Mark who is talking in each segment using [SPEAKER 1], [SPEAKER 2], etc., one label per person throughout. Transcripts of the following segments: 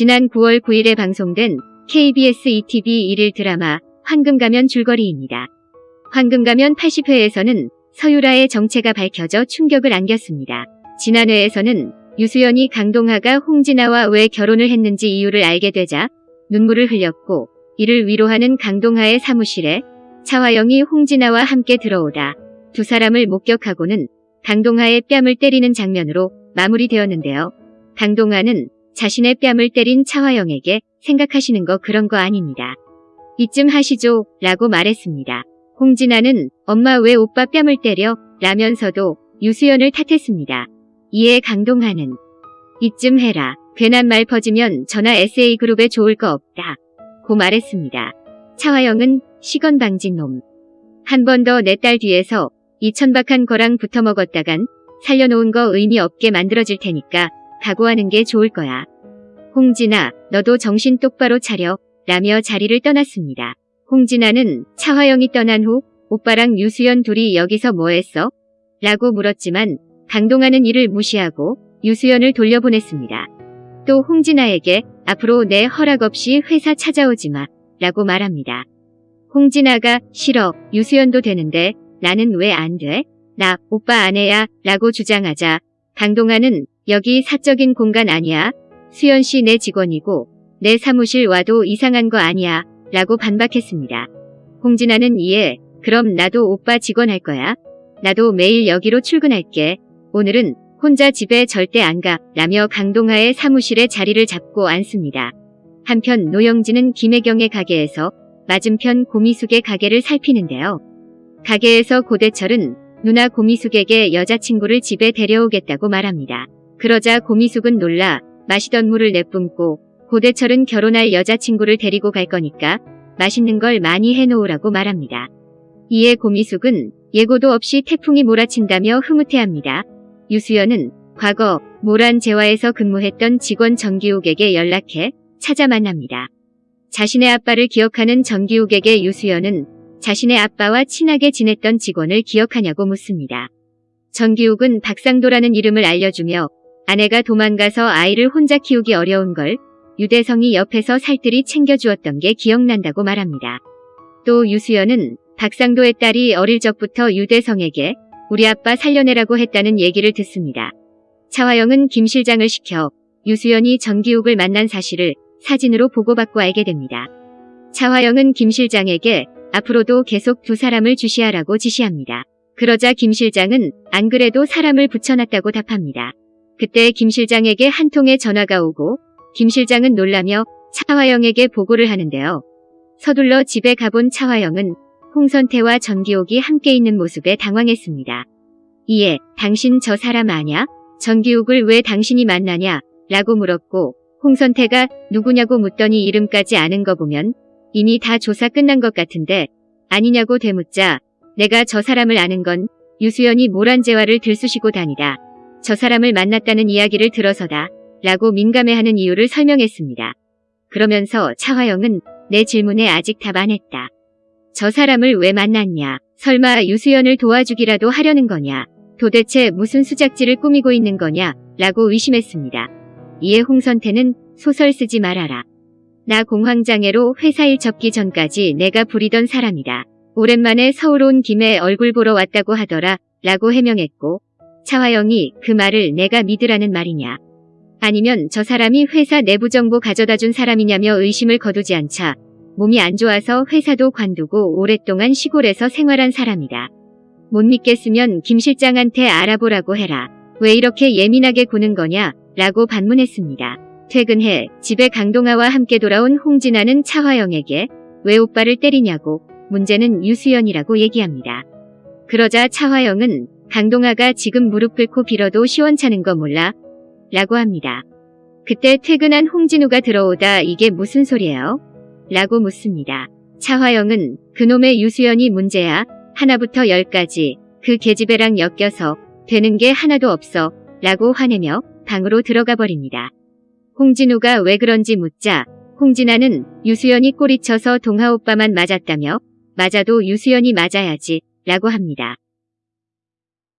[SPEAKER 1] 지난 9월 9일에 방송된 KBS ETV 일일 드라마 황금가면 줄거리입니다. 황금가면 80회에서는 서유라의 정체가 밝혀져 충격을 안겼습니다. 지난 회에서는 유수연이 강동하가 홍진아와 왜 결혼을 했는지 이유를 알게 되자 눈물을 흘렸고 이를 위로하는 강동하의 사무실에 차화영이 홍진아와 함께 들어오다 두 사람을 목격하고는 강동하의 뺨을 때리는 장면으로 마무리되었는데요. 강동하는 자신의 뺨을 때린 차화영에게 생각하시는 거 그런 거 아닙니다. 이쯤 하시죠 라고 말했습니다. 홍진아는 엄마 왜 오빠 뺨을 때려 라면서도 유수연을 탓했습니다. 이에 강동하는 이쯤 해라. 괜한 말 퍼지면 전화 SA그룹에 좋을 거 없다. 고 말했습니다. 차화영은 시건 방진 놈. 한 번 더 내 딸 뒤에서 이 천박한 거랑 붙어 먹었다간 살려놓은 거 의미 없게 만들어질 테니까 각오하는 게 좋을 거야. 홍진아, 너도 정신 똑바로 차려. 라며 자리를 떠났습니다. 홍진아는 차화영이 떠난 후 오빠랑 유수연 둘이 여기서 뭐 했어? 라고 물었지만 강동하는 이를 무시하고 유수연을 돌려보냈습니다. 또 홍진아에게 앞으로 내 허락 없이 회사 찾아오지 마 라고 말합니다. 홍진아가 싫어 유수연도 되는데 나는 왜 안 돼? 나 오빠 아내야 라고 주장하자 강동하는 여기 사적인 공간 아니야. 수연 씨 내 직원이고 내 사무실 와도 이상한 거 아니야 라고 반박했습니다. 홍진아는 이에 그럼 나도 오빠 직원 할 거야. 나도 매일 여기로 출근할게. 오늘은 혼자 집에 절대 안 가. 라며 강동하의 사무실에 자리를 잡고 앉습니다. 한편 노영진은 김혜경의 가게에서 맞은편 고미숙의 가게를 살피는데요. 가게에서 고대철은 누나 고미숙에게 여자친구를 집에 데려오겠다고 말합니다. 그러자 고미숙은 놀라 마시던 물을 내뿜고 고대철은 결혼할 여자친구를 데리고 갈 거니까 맛있는 걸 많이 해놓으라고 말합니다. 이에 고미숙은 예고도 없이 태풍이 몰아친다며 흐뭇해합니다. 유수연은 과거 모란재화에서 근무했던 직원 정기욱에게 연락해 찾아 만납니다. 자신의 아빠를 기억하는 정기욱에게 유수연은 자신의 아빠와 친하게 지냈던 직원을 기억하냐고 묻습니다. 정기욱은 박상도라는 이름을 알려주며 아내가 도망가서 아이를 혼자 키우기 어려운 걸 유대성이 옆에서 살뜰히 챙겨주었던 게 기억난다고 말합니다. 또 유수연은 박상도의 딸이 어릴 적부터 유대성에게 우리 아빠 살려내라고 했다는 얘기를 듣습니다. 차화영은 김 실장을 시켜 유수연이 정기욱을 만난 사실을 사진으로 보고받고 알게 됩니다. 차화영은 김 실장에게 앞으로도 계속 두 사람을 주시하라고 지시합니다. 그러자 김 실장은 안 그래도 사람을 붙여놨다고 답합니다. 그때 김 실장에게 한 통의 전화가 오고 김 실장은 놀라며 차화영에게 보고를 하는데요. 서둘러 집에 가본 차화영은 홍선태와 전기옥이 함께 있는 모습에 당황했습니다. 이에 당신 저 사람 아냐? 전기옥을 왜 당신이 만나냐? 라고 물었고 홍선태가 누구냐고 묻더니 이름까지 아는 거 보면 이미 다 조사 끝난 것 같은데 아니냐고 되묻자 내가 저 사람을 아는 건 유수연이 모란재화를 들쑤시고 다니다. 저 사람을 만났다는 이야기를 들어서다 라고 민감해하는 이유를 설명했습니다. 그러면서 차화영은 내 질문에 아직 답 안 했다. 저 사람을 왜 만났냐? 설마 유수연을 도와주기라도 하려는 거냐? 도대체 무슨 수작질을 꾸미고 있는 거냐? 라고 의심했습니다. 이에 홍선태는 소설 쓰지 말아라. 나 공황장애로 회사 일 접기 전까지 내가 부리던 사람이다. 오랜만에 서울 온 김에 얼굴 보러 왔다고 하더라. 라고 해명했고 차화영이 그 말을 내가 믿으라는 말이냐. 아니면 저 사람이 회사 내부 정보 가져다 준 사람이냐며 의심을 거두지 않자 몸이 안 좋아서 회사도 관두고 오랫동안 시골에서 생활한 사람이다. 못 믿겠으면 김 실장한테 알아보라고 해라. 왜 이렇게 예민하게 구는 거냐? 라고 반문했습니다. 퇴근해 집에 강동아와 함께 돌아온 홍진아는 차화영에게 왜 오빠를 때리냐고 문제는 유수연이라고 얘기합니다. 그러자 차화영은 강동아가 지금 무릎 꿇고 빌어도 시원찮은 거 몰라? 라고 합니다. 그때 퇴근한 홍진우가 들어오다 이게 무슨 소리예요? 라고 묻습니다. 차화영은 그놈의 유수연이 문제야. 하나부터 열까지 그 계집애랑 엮여서 되는 게 하나도 없어. 라고 화내며 방으로 들어가 버립니다. 홍진우가 왜 그런지 묻자 홍진아는 유수연이 꼬리쳐서 동하 오빠만 맞았다며 맞아도 유수연이 맞아야지 라고 합니다.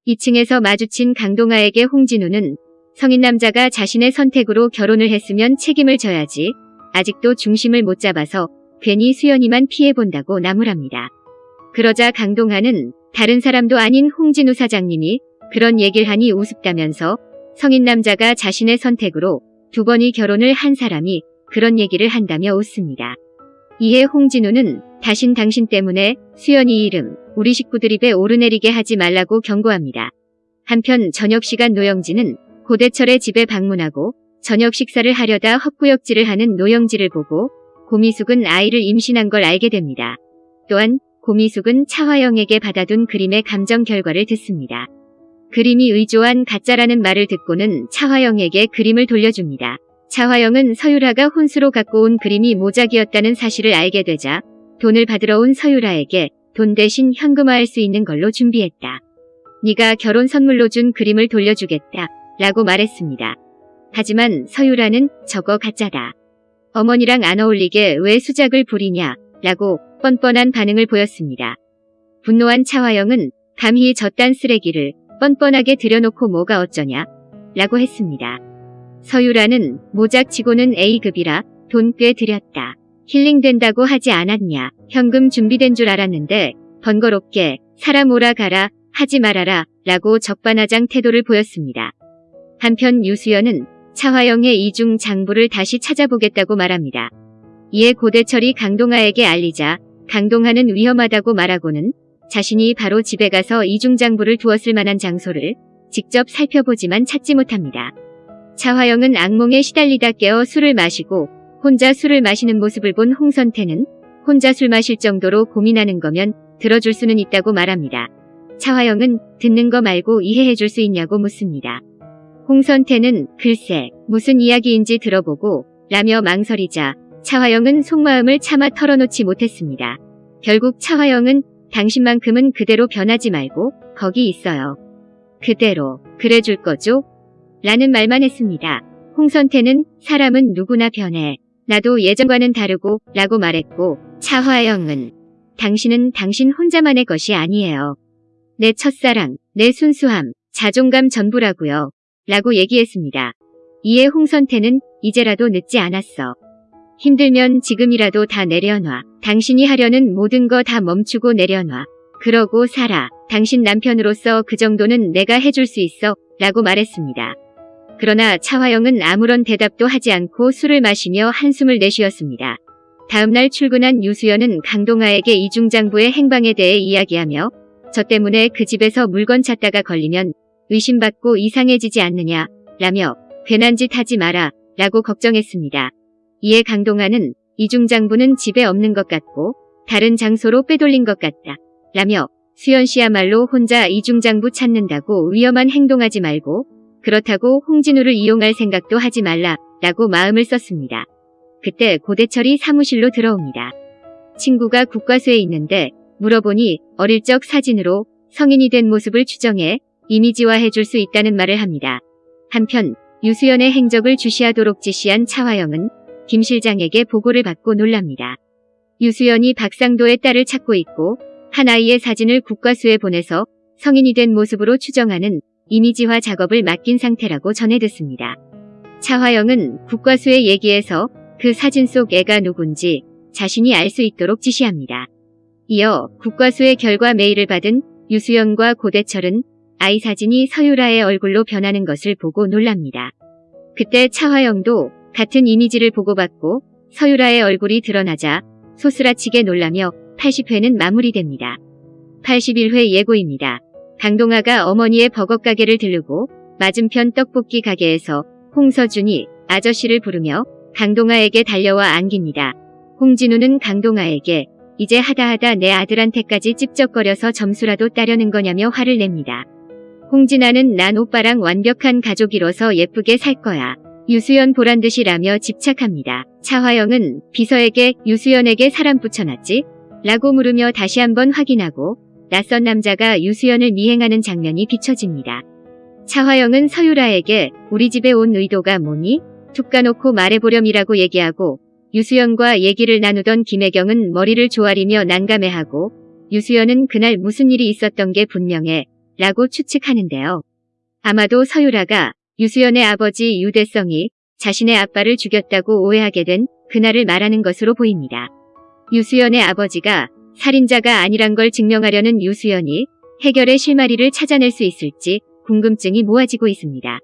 [SPEAKER 1] 2층에서 마주친 강동아에게 홍진우는 성인 남자가 자신의 선택으로 결혼을 했으면 책임을 져야지. 아직도 중심을 못 잡아서 괜히 수연이만 피해본다고 나무랍니다. 그러자 강동하는 다른 사람도 아닌 홍진우 사장님이 그런 얘기를 하니 우습다면서 성인 남자가 자신의 선택으로 두 번이 결혼을 한 사람이 그런 얘기를 한다며 웃습니다. 이에 홍진우는 다신 당신 때문에 수연이 이름 우리 식구들 입에 오르내리게 하지 말라고 경고합니다. 한편 저녁 시간 노영진은 고대철의 집에 방문하고 저녁 식사를 하려다 헛구역질을 하는 노영지를 보고 고미숙은 아이를 임신한 걸 알게 됩니다. 또한 고미숙은 차화영에게 받아둔 그림의 감정 결과를 듣습니다. 그림이 의조한 가짜라는 말을 듣고는 차화영에게 그림을 돌려줍니다. 차화영은 서유라가 혼수로 갖고 온 그림이 모작이었다는 사실을 알게 되자 돈을 받으러 온 서유라에게 돈 대신 현금화할 수 있는 걸로 준비했다. 네가 결혼 선물로 준 그림을 돌려주겠다. 라고 말했습니다. 하지만 서유라는 저거 가짜다. 어머니랑 안 어울리게 왜 수작을 부리냐 라고 뻔뻔한 반응을 보였습니다. 분노한 차화영은 감히 저딴 쓰레기를 뻔뻔하게 들여놓고 뭐가 어쩌냐 라고 했습니다. 서유라는 모작치고는 A급이라 돈 꽤 들였다. 힐링된다고 하지 않았냐. 현금 준비된 줄 알았는데 번거롭게 사람 오라 가라 하지 말아라 라고 적반하장 태도를 보였습니다. 한편 유수연은 차화영의 이중 장부를 다시 찾아보겠다고 말합니다. 이에 고대철이 강동하에게 알리자 강동하는 위험하다고 말하고는 자신이 바로 집에 가서 이중 장부를 두었을 만한 장소를 직접 살펴보지만 찾지 못합니다. 차화영은 악몽에 시달리다 깨어 술을 마시고 혼자 술을 마시는 모습을 본 홍선태는 혼자 술 마실 정도로 고민하는 거면 들어줄 수는 있다고 말합니다. 차화영은 듣는 거 말고 이해해 줄 수 있냐고 묻습니다. 홍선태는 글쎄 무슨 이야기인지 들어보고 라며 망설이자 차화영은 속마음을 차마 털어놓지 못했습니다. 결국 차화영은 당신만큼은 그대로 변하지 말고 거기 있어요. 그대로 그래줄 거죠? 라는 말만 했습니다. 홍선태는 사람은 누구나 변해. 나도 예전과는 다르고 라고 말했고 차화영은 당신은 당신 혼자만의 것이 아니에요. 내 첫사랑, 내 순수함, 자존감 전부라고요. 라고 얘기했습니다. 이에 홍선태는 이제라도 늦지 않았어. 힘들면 지금이라도 다 내려놔. 당신이 하려는 모든 거 다 멈추고 내려놔. 그러고 살아. 당신 남편으로서 그 정도는 내가 해줄 수 있어. 라고 말했습니다. 그러나 차화영은 아무런 대답도 하지 않고 술을 마시며 한숨을 내쉬었습니다. 다음날 출근한 유수연은 강동아에게 이중장부의 행방에 대해 이야기하며 저 때문에 그 집에서 물건 찾다가 걸리면 의심받고 이상해지지 않느냐 라며 괜한 짓 하지 마라 라고 걱정했습니다. 이에 강동아는 이중장부는 집에 없는 것 같고 다른 장소로 빼돌린 것 같다 라며 수연 씨야말로 혼자 이중장부 찾는다고 위험한 행동하지 말고 그렇다고 홍진우를 이용할 생각도 하지 말라 라고 마음을 썼습니다. 그때 고대철이 사무실로 들어옵니다. 친구가 국과수에 있는데 물어보니 어릴 적 사진으로 성인이 된 모습을 추정해 이미지화해 줄 수 있다는 말을 합니다. 한편 유수연의 행적을 주시하도록 지시한 차화영은 김 실장에게 보고를 받고 놀랍니다. 유수연이 박상도의 딸을 찾고 있고 한 아이의 사진을 국과수에 보내서 성인이 된 모습으로 추정하는 이미지화 작업을 맡긴 상태라고 전해 듣습니다. 차화영은 국과수에 얘기해서 그 사진 속 애가 누군지 자신이 알 수 있도록 지시합니다. 이어 국과수의 결과 메일을 받은 유수연과 고대철은 아이 사진이 서유라의 얼굴로 변하는 것을 보고 놀랍니다. 그때 차화영도 같은 이미지를 보고받고 서유라의 얼굴이 드러나자 소스라치게 놀라며 80회는 마무리됩니다. 81회 예고입니다. 강동아가 어머니의 버거 가게를 들르고 맞은편 떡볶이 가게에서 홍서준이 아저씨를 부르며 강동아에게 달려와 안깁니다. 홍진우는 강동아에게 이제 하다하다 내 아들한테까지 찝쩍거려서 점수라도 따려는 거냐며 화를 냅니다. 홍진아는 난 오빠랑 완벽한 가족이로서 예쁘게 살 거야. 유수연 보란듯이 라며 집착합니다. 차화영은 비서에게 유수연에게 사람 붙여놨지? 라고 물으며 다시 한번 확인하고 낯선 남자가 유수연을 미행하는 장면이 비춰집니다. 차화영은 서유라에게 우리 집에 온 의도가 뭐니? 툭 까놓고 말해보렴이라고 얘기하고 유수연과 얘기를 나누던 김혜경은 머리를 조아리며 난감해하고 유수연은 그날 무슨 일이 있었던 게 분명해 라고 추측하는데요. 아마도 서유라가 유수연의 아버지 유대성이 자신의 아빠를 죽였다고 오해하게 된 그날을 말하는 것으로 보입니다. 유수연의 아버지가 살인자가 아니란 걸 증명하려는 유수연이 해결의 실마리를 찾아낼 수 있을지 궁금증이 모아지고 있습니다.